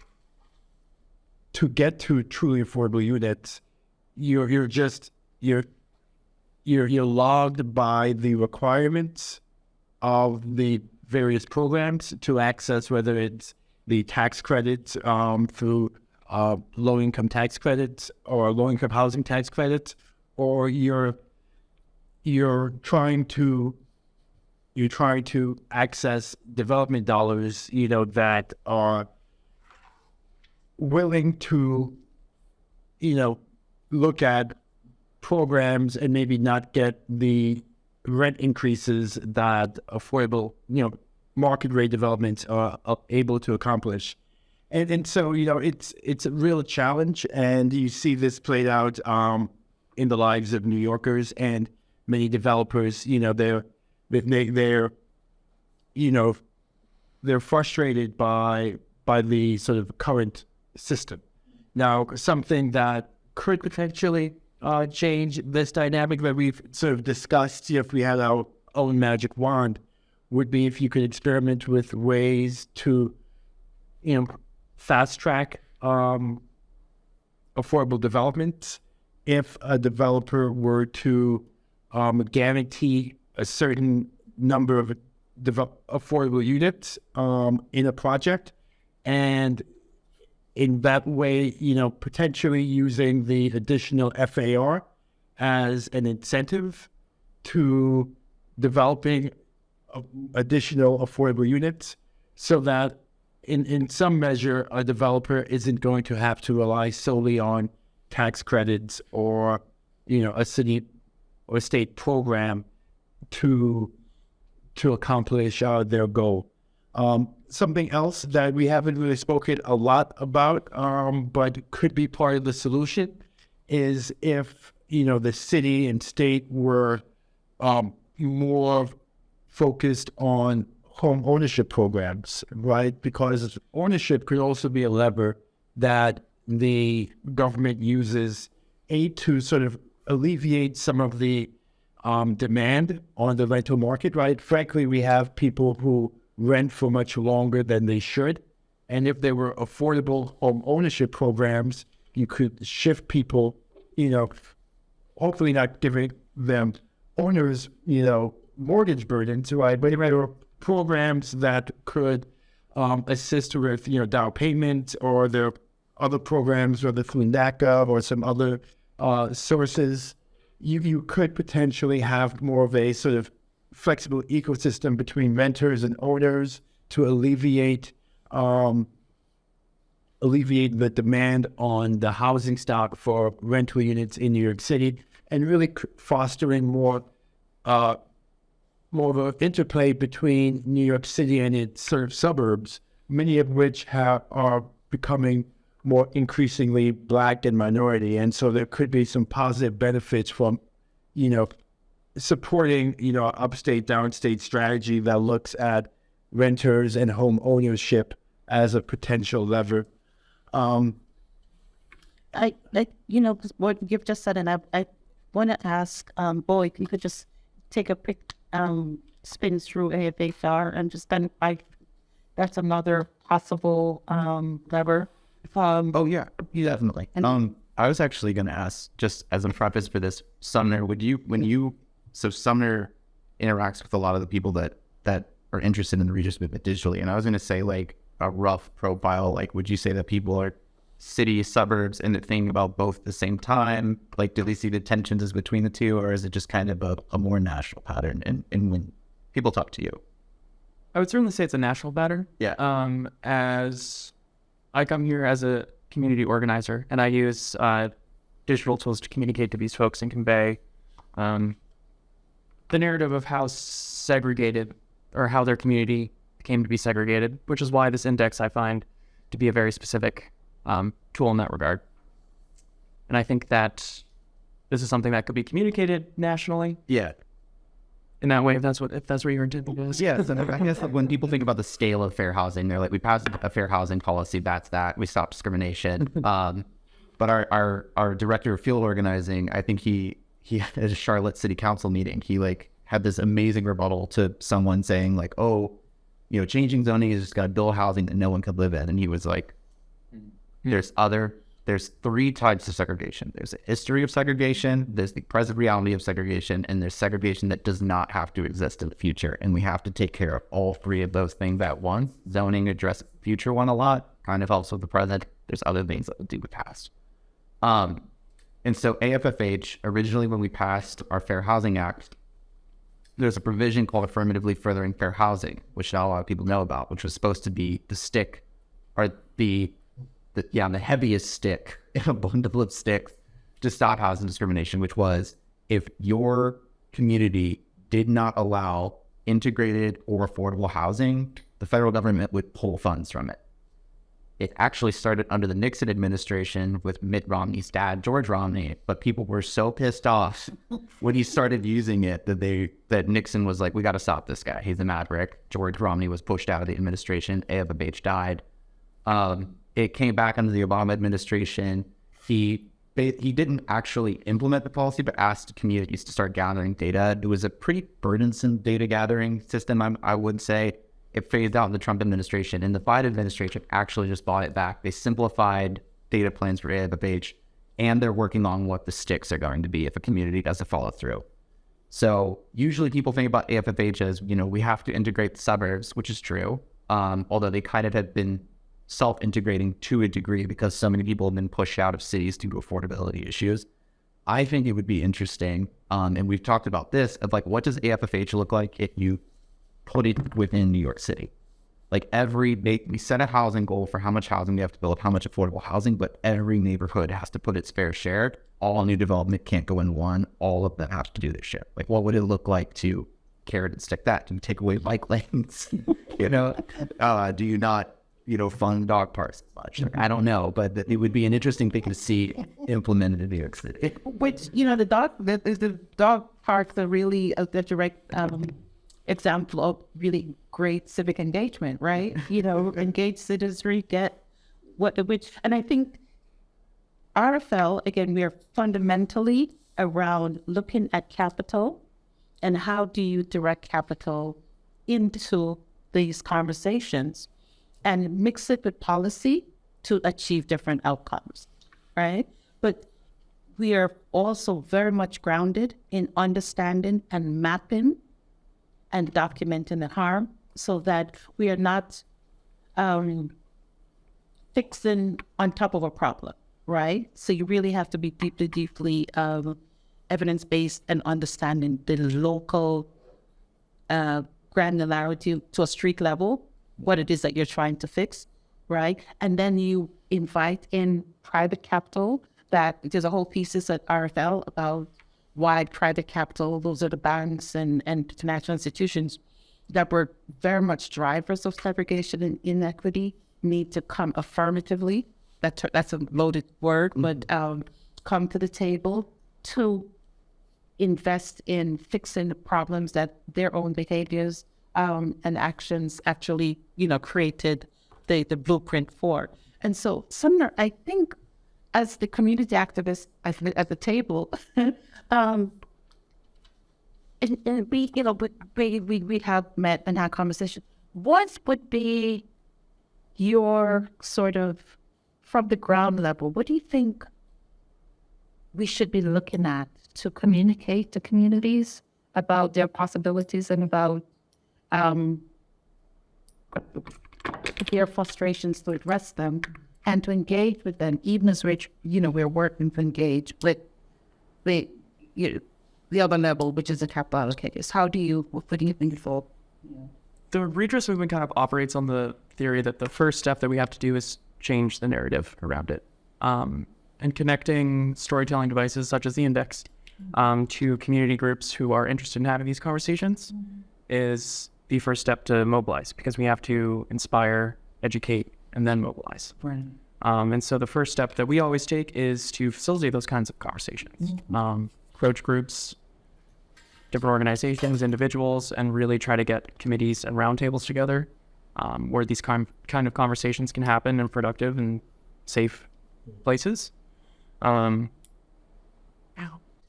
to get to truly affordable units, you're you're just you're you're you're logged by the requirements of the various programs to access whether it's the tax credits um, through uh, low income tax credits or low income housing tax credits, or you're you're trying to you're trying to access development dollars, you know, that are willing to, you know, look at programs and maybe not get the rent increases that affordable, you know, market rate developments are, able to accomplish. And, and so, you know, it's it's a real challenge, and you see this played out um, in the lives of New Yorkers and many developers. You know, they're they, they're you know they're frustrated by by the sort of current system. Now, something that could potentially uh, change this dynamic that we've sort of discussed if we had our own magic wand would be if you could experiment with ways to, you know, fast track um, affordable development. If a developer were to um, guarantee a certain number of affordable units um, in a project, and in that way, you know, potentially using the additional FAR as an incentive to developing additional affordable units so that in, in some measure a developer isn't going to have to rely solely on tax credits or you know a city or state program to to accomplish uh, their goal. Um, something else that we haven't really spoken a lot about, um, but could be part of the solution, is if you know the city and state were um, more focused on home ownership programs, right? Because ownership could also be a lever that the government uses a to sort of alleviate some of the um, demand on the rental market, right? Frankly, we have people who rent for much longer than they should. And if there were affordable home ownership programs, you could shift people, you know, hopefully not giving them owners, you know, mortgage burdens, right? But there were programs that could um, assist with, you know, down payment or there other programs, whether through NACA or some other uh, sources, you, you could potentially have more of a sort of flexible ecosystem between renters and owners to alleviate um, alleviate the demand on the housing stock for rental units in New York City and really fostering more uh, more of an interplay between New York City and its sort of suburbs, many of which have, are becoming more increasingly black and minority. And so there could be some positive benefits from, you know, supporting, you know, upstate, downstate strategy that looks at renters and home ownership as a potential lever. Um, I, I, you know, what you've just said, and I, I want to ask, um, Bo, if you could just take a quick um, spin through AFFH and just then I, that's another possible um, lever. Um, Oh yeah, definitely. um, I was actually going to ask, just as a preface for this, Sumner, would you, when you, so Sumner interacts with a lot of the people that that are interested in the Redress movement digitally, and I was going to say like a rough profile. Like, would you say that people are city, suburbs, and they're thinking about both at the same time? Like, do they see the tensions as between the two, or is it just kind of a, a more national pattern? And and when people talk to you, I would certainly say it's a national pattern. Yeah. Um, as I come here as a community organizer, and I use uh, digital tools to communicate to these folks and convey um, the narrative of how segregated or how their community came to be segregated, which is why this index I find to be a very specific um, tool in that regard. And I think that this is something that could be communicated nationally yeah, in that way, if that's what if that's what your intent is. Yes, and I guess when people think about the scale of fair housing, they're like, we passed a fair housing policy, that's that. We stopped discrimination. um, but our, our our director of field organizing, I think he he at a Charlotte City Council meeting, he like had this amazing rebuttal to someone saying like, oh, you know, changing zoning is just gonna build housing that no one could live in, and he was like, there's other there's three types of segregation. There's a history of segregation, there's the present reality of segregation, and there's segregation that does not have to exist in the future. And we have to take care of all three of those things at once. Zoning addresses the future one a lot, kind of helps with the present. There's other things that do with past. Um, and so AFFH, originally when we passed our Fair Housing Act, there's a provision called affirmatively furthering fair housing, which not a lot of people know about, which was supposed to be the stick or the the yeah, the heaviest stick in a bundle of sticks to stop housing discrimination, which was if your community did not allow integrated or affordable housing, the federal government would pull funds from it. It actually started under the Nixon administration with Mitt Romney's dad, George Romney, but people were so pissed off when he started using it that they that Nixon was like, "We got to stop this guy. He's a maverick." George Romney was pushed out of the administration. AFFH died. Um, it came back under the Obama administration. He he didn't actually implement the policy, but asked communities to start gathering data. It was a pretty burdensome data gathering system, I, I would say. It phased out in the Trump administration, and the Biden administration actually just bought it back. They simplified data plans for AFFH, and they're working on what the sticks are going to be if a community doesn't follow through. So usually people think about AFFH as, you know, we have to integrate the suburbs, which is true. Um, although they kind of have been self-integrating to a degree because so many people have been pushed out of cities due to affordability issues. I think it would be interesting, um, and we've talked about this, of like, what does AFFH look like if you put it within New York City? Like every, we set a housing goal for how much housing we have to build, how much affordable housing, but every neighborhood has to put its fair share. All new development can't go in one. All of them have to do their share. Like, what would it look like to carrot and stick that? You take away bike lanes? you know, uh, do you not, you know, fund dog parks as much? I don't know, but it would be an interesting thing to see implemented in New York City. Which you know the dog the, the dog parks are really a, direct um, example of really great civic engagement, right? You know, engaged citizenry get what the which, and I think RFL again we are fundamentally around looking at capital and how do you direct capital into these conversations and mix it with policy to achieve different outcomes, right? But we are also very much grounded in understanding and mapping and documenting the harm so that we are not um, fixing on top of a problem, right? So you really have to be deeply, deeply um, evidence based and understanding the local uh, granularity to a street level, what it is that you're trying to fix, right? And then you invite in private capital. That there's a whole thesis at RFL about why private capital, those are the banks and, and financial institutions that were very much drivers of segregation and inequity, need to come affirmatively. That, that's a loaded word, but um, come to the table to invest in fixing the problems that their own behaviors um, and actions actually, you know, created the, the blueprint for. And so, Sumner, I think as the community activist at the, at the table, um, and, and we, you know, we, we, we have met and had conversation. What would be your sort of from the ground level? What do you think we should be looking at to communicate to communities about their possibilities and about um, their frustrations to address them and to engage with them, even as rich, you know, we're working to engage with the, you know, the other level, which is the capital allocators. How do you, what do you think for? The redress movement kind of operates on the theory that the first step that we have to do is change the narrative around it. Um, and connecting storytelling devices such as the index um, to community groups who are interested in having these conversations is the first step to mobilize because we have to inspire, educate, and then mobilize. Um, and so the first step that we always take is to facilitate those kinds of conversations. Um, approach groups, different organizations, individuals, and really try to get committees and roundtables together um, where these kind kind of conversations can happen in productive and safe places. Um,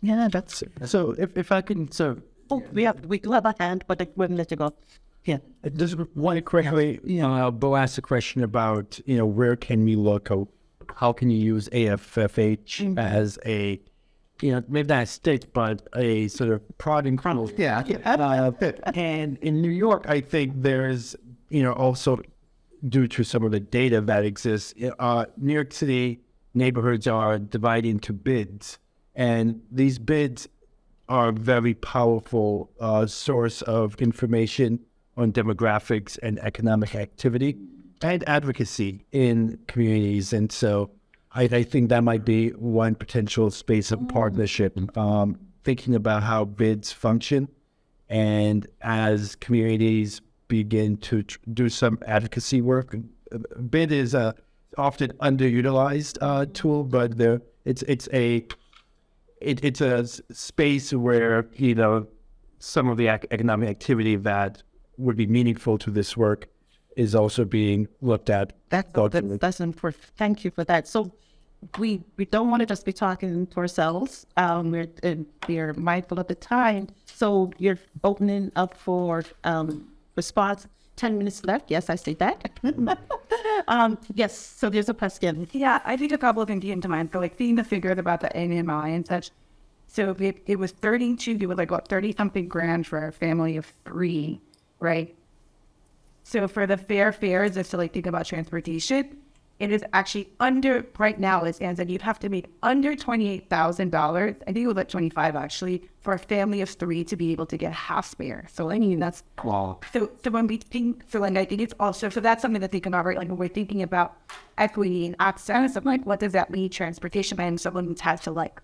Yeah, that's. So if, if I can, so Oh, we have we do have a hand, but we're gonna let you go. Yeah. Just one quickly, you know, uh, Bo asked a question about, you know, where can we look? How, how can you use AFFH as a, you know, maybe not a stick, but a sort of prod and kernel. Yeah. Uh, and in New York, I think there's, you know, also due to some of the data that exists, uh, New York City neighborhoods are divided into bids, and these bids are a very powerful uh, source of information on demographics and economic activity and advocacy in communities. And so I, I think that might be one potential space of partnership, um, thinking about how bids function. And as communities begin to tr- do some advocacy work, bid is a often underutilized uh, tool, but there it's it's a it, it's a space where you know some of the ac- economic activity that would be meaningful to this work is also being looked at. That's thoughtfully. that, that's important. Thank you for that. So we we don't want to just be talking to ourselves. Um, we're uh, we're mindful of the time. So you're opening up for um response. Ten minutes left. Yes, I see that. um, yes. So there's a question. Yeah, I think a couple of things came to mind. So like seeing the figures about the AMI and such. So it, it was 32, it was like what, 30 something grand for a family of three, right? So for the fair fares, just to like think about transportation, it is actually under right now it stands that you'd have to make under twenty-eight thousand dollars. I think it was like twenty-five actually for a family of three to be able to get half fare. So I mean that's Wow. so, so when we think, so like I think it's also, so that's something to think about, right? Like when we're thinking about equity and access, of like, what does that mean? Transportation and someone who's had to like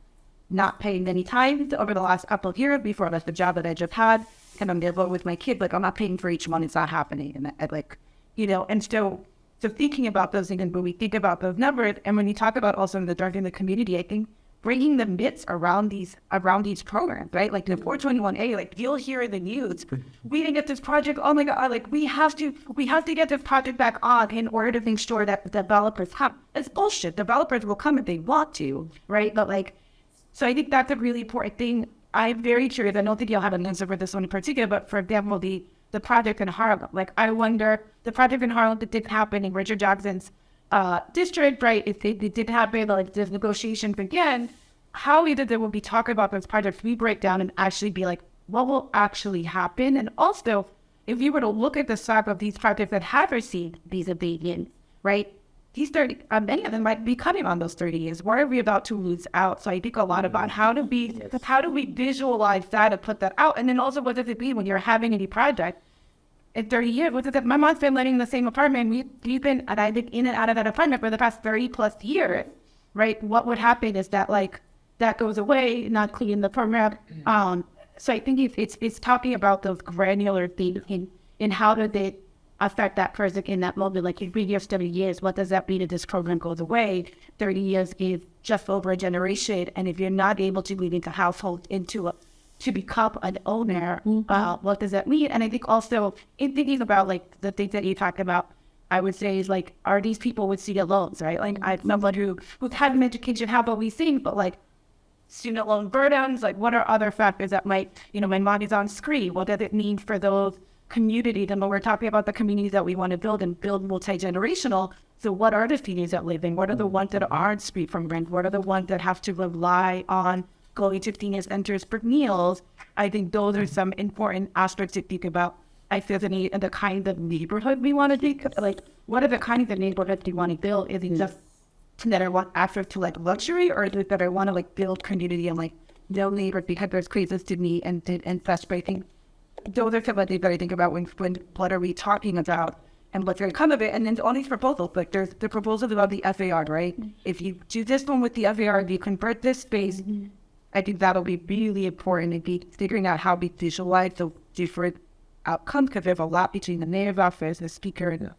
not pay many times over the last couple of years before left the job that I just had, and I'm dealing with my kid, like I'm not paying for each month, it's not happening, and I, like, you know, and so, so thinking about those things, and when we think about those numbers, and when you talk about also the dark in the community, I think bringing the myths around these around these programs, right? Like the mm-hmm. 421A, like you'll hear in the news, mm-hmm. we didn't get this project. Oh my god, like we have to we have to get this project back on in order to make sure that developers have it's bullshit. Developers will come if they want to, right? But like so I think that's a really important thing. I'm very curious. I don't think you'll have an answer for this one in particular, but for example, the the project in Harlem. Like I wonder the project in Harlem that didn't happen in Richard Jackson's uh, district, right? If it, it did happen, like this negotiation began, how either there will be talking about those projects we break down and actually be like, what will actually happen? And also, if you were to look at the stock of these projects that have received these abatements, right? These 30, uh, many of them might be cutting on those 30 years. Where are we about to lose out? So I think a lot about how to be, how do we visualize that and put that out? And then also, what does it mean when you're having any project? in 30 years, what is it? My mom's been living in the same apartment. We, we've been, and I've been in and out of that apartment for the past 30 plus years, right? What would happen is that like that goes away, not cleaning the program. Um, so I think it's, it's, it's talking about those granular things in, in how do they affect that person in that moment. Like if we give 30 years, what does that mean if this program goes away? 30 years is just over a generation. And if you're not able to lead into household into a to become an owner, uh, what does that mean? And I think also in thinking about like the things that you talked about, I would say is like, are these people with student loans, right? Like I'm someone who who's had an education, how about we think, but like student loan burdens, like what are other factors that might, you know, when money's on screen, what does it mean for those communities? then when we're talking about the communities that we want to build and build multi-generational, so what are the communities that live in? What are the ones that aren't free from rent? What are the ones that have to rely on going to senior centers for meals? I think those are some important aspects to think about. I feel the need and the kind of neighborhood we want to think like what are the kinds of neighborhoods we want to build? Is it just that I want access to like luxury or is it that I want to like build community and like no neighbor because there's craziest to me and and such but I think those are some of the things that I think about when when what are we talking about and what's going to come of it. And then all these proposals, like there's the proposals about the FAR, right? If you do this one with the FAR, if you convert this space, I think that'll be really important in be figuring out how we visualize the different outcomes because there's a lot between the mayor's office, the speaker, and the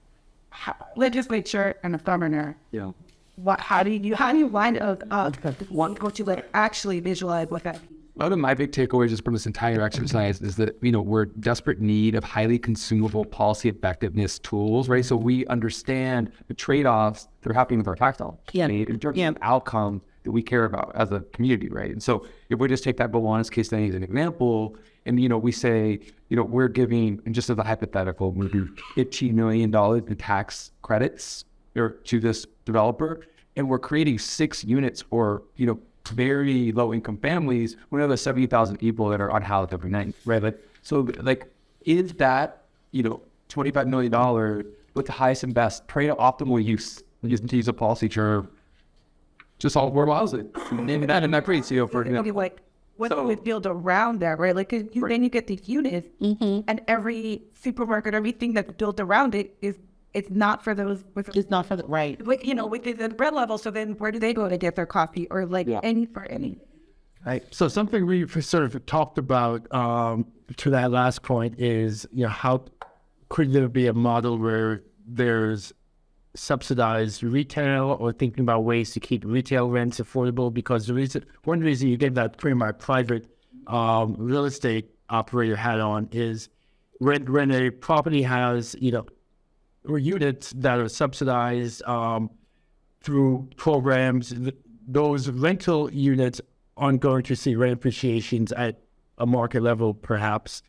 ho- legislature, and the governor. Yeah. What? How do you how do you line up uh, one go to like actually visualize what that? One of my big takeaways just from this entire exercise is that you know we're in desperate need of highly consumable policy effectiveness tools, right? So we understand the trade-offs that are happening with our tax dollars, Yeah. right? in terms Yeah. of outcomes that we care about as a community, right? And so if we just take that Gowanus case study as an example, and you know we say you know we're giving, and just as a hypothetical, we're giving fifteen million dollars in tax credits or to this developer, and we're creating six units or, you know very low income families. We know there's seventy thousand people that are unhoused every night, right? Like so, like is that you know twenty five million dollars with the highest and best trade optimal use? Just to use a policy term, just all affordable housing. Maybe that and that creates you know, for you know, Okay, like what So- do we build around that, right? Like, you, then you get these units, mm-hmm. and every supermarket, everything that's built around it is it's not for those. With, It's not for the right. with, you know, with the, the bread level. So then, where do they go to get their coffee or like any for any? Right. So something we sort of talked about um, to that last point is, you know, how could there be a model where there's subsidized retail or thinking about ways to keep retail rents affordable? Because the reason, one reason you get that pretty much private um, real estate operator hat on is when when a property has, you know, or units that are subsidized um, through programs, those rental units aren't going to see rent appreciations at a market level, perhaps.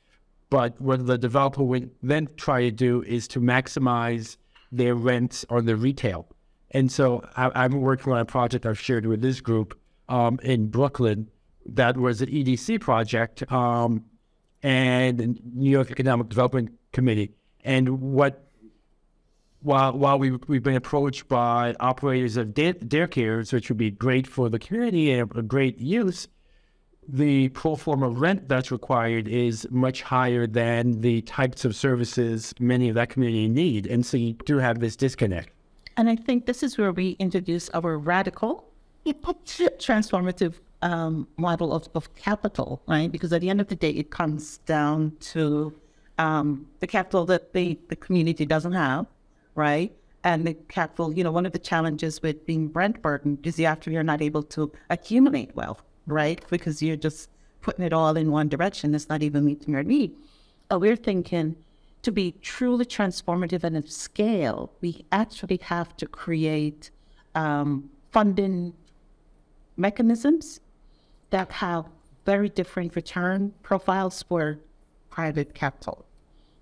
But what the developer would then try to do is to maximize their rents on the retail. And so I, I'm working on a project I've shared with this group um, in Brooklyn that was an EDC project um, and New York Economic Development Committee. And what while while we we've been approached by operators of day, daycares, which would be great for the community and a great use, the pro forma rent that's required is much higher than the types of services many of that community need, and so you do have this disconnect. And I think this is where we introduce our radical, transformative um, model of, of capital, right? Because at the end of the day, it comes down to um, the capital that the, the community doesn't have, right? And the capital, you know, one of the challenges with being rent burdened is after you're not able to accumulate wealth, right? Because you're just putting it all in one direction. It's not even meeting your need. Uh, we're thinking to be truly transformative and of scale, we actually have to create um, funding mechanisms that have very different return profiles for private capital.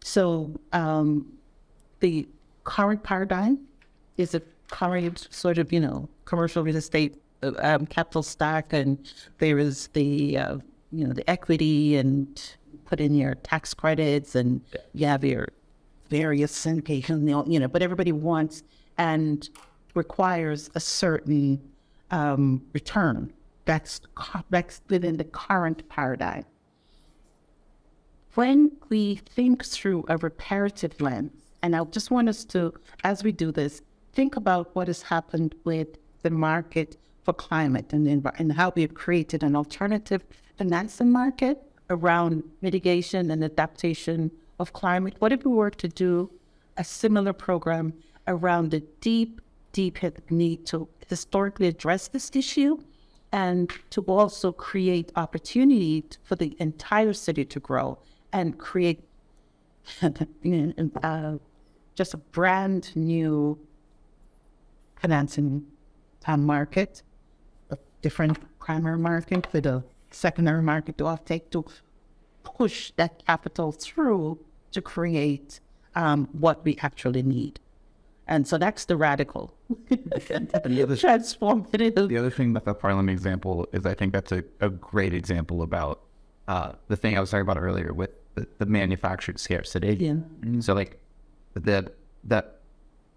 So um, the current paradigm is a current sort of, you know, commercial real estate uh, um, capital stack, and there is the, uh, you know, the equity and put in your tax credits, and you have your various syndication, you know, but everybody wants, and requires a certain um, return that's that's within the current paradigm. When we think through a reparative lens, and I just want us to, as we do this, think about what has happened with the market for climate and, and how we've created an alternative financing market around mitigation and adaptation of climate. What if we were to do a similar program around the deep, deep need to historically address this issue and to also create opportunity for the entire city to grow and create uh, just a brand new financing market, a different primary market with a secondary market to offtake to push that capital through to create um, what we actually need. And so that's the radical transformative. The other thing about the Parliament example is I think that's a, a great example about uh, the thing I was talking about earlier with the, the manufactured scarcity. Yeah. So like that that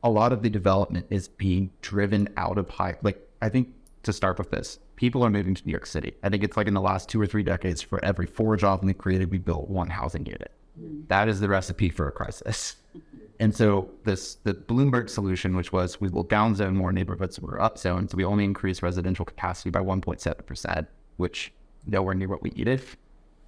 a lot of the development is being driven out of high like I think to start with this, people are moving to New York City. I think it's like in the last two or three decades, for every four jobs we created, we built one housing unit. That is the recipe for a crisis. And so this the Bloomberg solution, which was we will downzone more neighborhoods we're upzoned, so we only increase residential capacity by 1.7 percent, which nowhere near what we needed.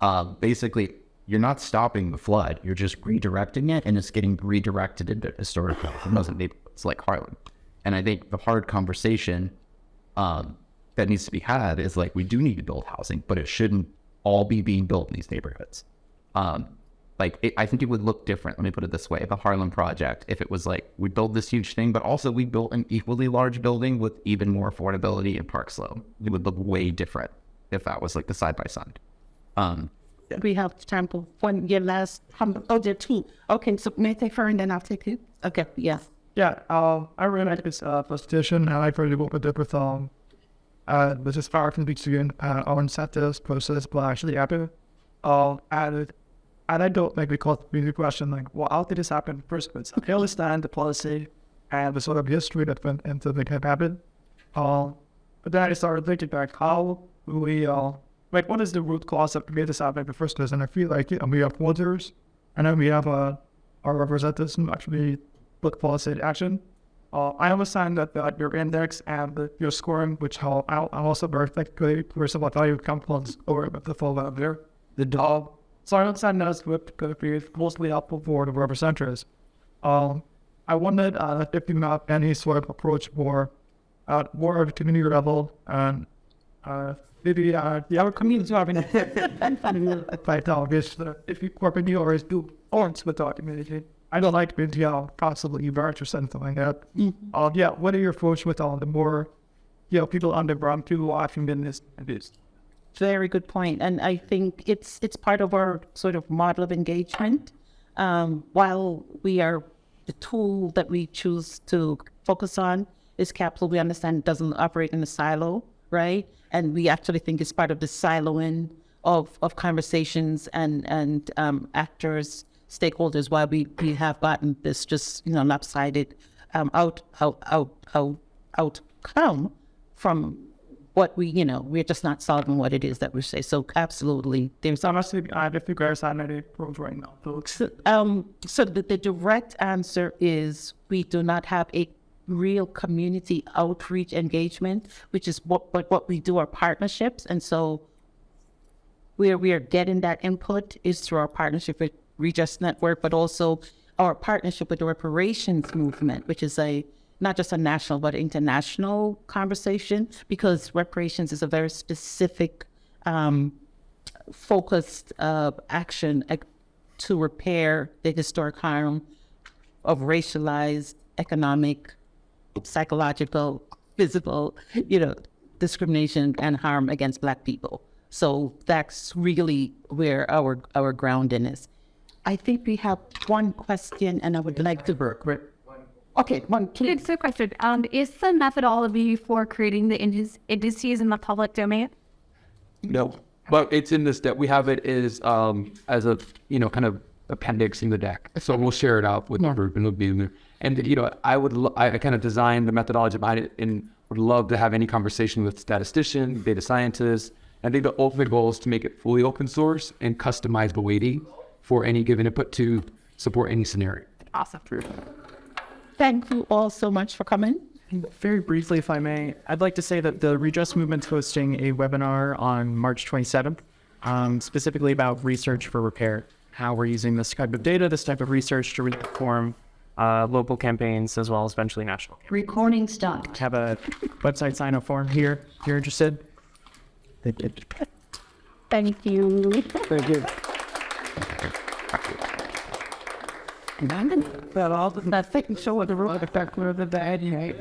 Um, basically, you're not stopping the flood; you're just redirecting it, and it's getting redirected into historic those neighborhoods like Harlem. And I think the hard conversation um, that needs to be had is like we do need to build housing, but it shouldn't all be being built in these neighborhoods. Um, like it, I think it would look different. Let me put it this way: the Harlem Project, if it was like we build this huge thing, but also we built an equally large building with even more affordability in Park Slope, it would look way different if that was like the side by side. Um, We have time for one year last oh there two. Okay, so may I take her and then I'll take you? Okay, yes. Yeah, um, I really like this uh, presentation, and I really work with it with um, uh, this is far from between uh, our incentives process, but actually happen. Uh, and and I don't think we call the question like, well, how did this happen first place? I understand the policy and the sort of history that went into the can happen. Um, but then I started thinking back, how we, uh, like, what is the root cause of made this happen in the first place? And I feel like you know, we have voters, and then we have uh, our representatives who actually put policy in action. Uh, I understand that uh, your index and the, your scoring, which I'll, I'll I'll also very technically, all, value components over the full level there. The dog. So I understand that it's could be mostly helpful for the representatives. Um, I wondered uh, if you have any sort of approach for at more of community level and uh, maybe uh, the other communities having right now, is uh, if you work in yours, do arts with our community. I don't like being you know, constantly evert or something like that. Uh, yeah, what are your thoughts with all the more, you know, people on the ground who are often been this abused? Very good point, and I think it's it's part of our sort of model of engagement. Um, while we are the tool that we choose to focus on is capital, we understand it doesn't operate in a silo, right? And we actually think it's part of the siloing of of conversations and and um, actors, stakeholders. Why we we have gotten this just you know lopsided um, out out out out outcome from what we, you know, we're just not solving what it is that we say. So absolutely, there's asking, I have guys on any programs right now, folks. so, um, so the, the direct answer is we do not have a real community outreach engagement, which is what, what, what we do our partnerships. And so where we are getting that input is through our partnership with Regis Network, but also our partnership with the reparations movement, which is a not just a national but international conversation because reparations is a very specific um, focused uh, action to repair the historic harm of racialized, economic, psychological, physical, you know, discrimination and harm against Black people. So that's really where our our grounding is. I think we have one question, and I would like to work. Okay, one. please. It's a question. Um, is the methodology for creating the indices, indices in the public domain? No, but it's in this deck. We have it is um as a you know kind of appendix in the deck. So we'll share it out with the group and it'll be in there. And you know, I would lo- I kind of designed the methodology behind it, and would love to have any conversation with statisticians, data scientists. I think the ultimate goal is to make it fully open source and customizable weighting for any given input to support any scenario. Awesome. Thank you all so much for coming. Very briefly, if I may, I'd like to say that the Redress Movement's hosting a webinar on March 27th, um, specifically about research for repair, how we're using this type of data, this type of research to inform uh, local campaigns as well as eventually national. Recording stopped. Have a website sign up form here if you're interested. Thank you. Thank you. But all the, that thing, so what the road effect, where the bad, right?